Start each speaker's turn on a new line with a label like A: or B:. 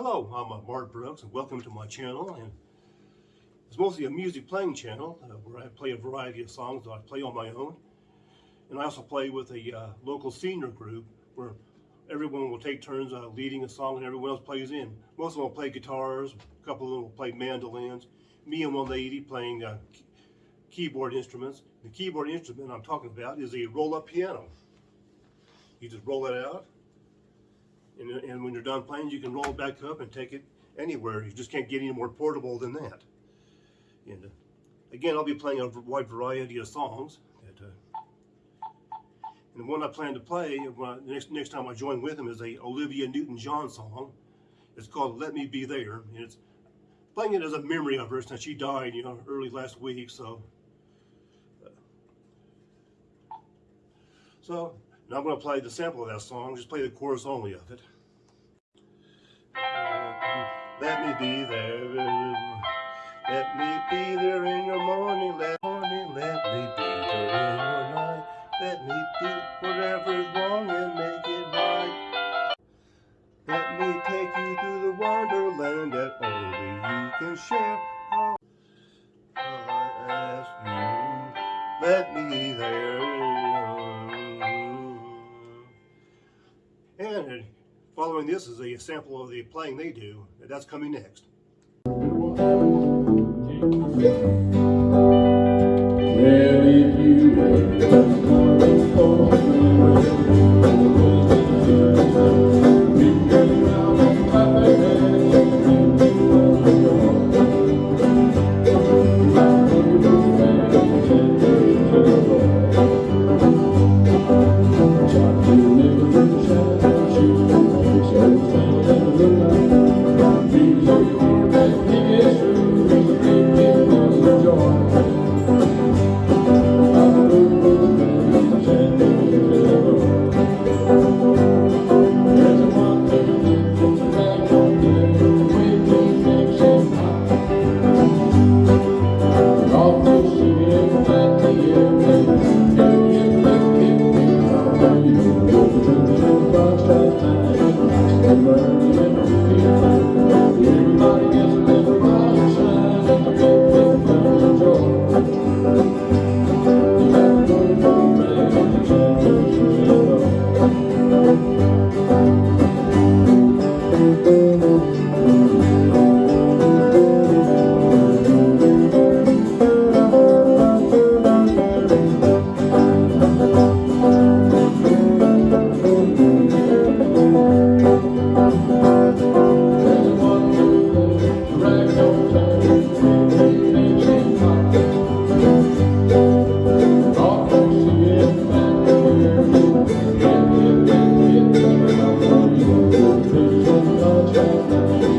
A: Hello, I'm uh, Mark Brooks and welcome to my channel. And it's mostly a music playing channel uh, where I play a variety of songs that I play on my own. And I also play with a uh, local senior group where everyone will take turns uh, leading a song and everyone else plays in. Most of them will play guitars, a couple of them will play mandolins. Me and one lady playing uh, key keyboard instruments. The keyboard instrument I'm talking about is a roll-up piano. You just roll it out and, and when you're done playing, you can roll it back up and take it anywhere. You just can't get any more portable than that. And uh, again, I'll be playing a wide variety of songs. That, uh, and the one I plan to play I, next next time I join with him is a Olivia Newton-John song. It's called "Let Me Be There," and it's playing it as a memory of her since she died, you know, early last week. So, uh, so now I'm going to play the sample of that song, just play the chorus only of it. Uh, let me be there, let me be there in your morning, let, morning, let me be there in your night. Let me do whatever's wrong and make it right. Let me take you to the wonderland that only you can share. I ask you, let me there. And following this is a sample of the playing they do. That's coming next. Oh, oh, oh.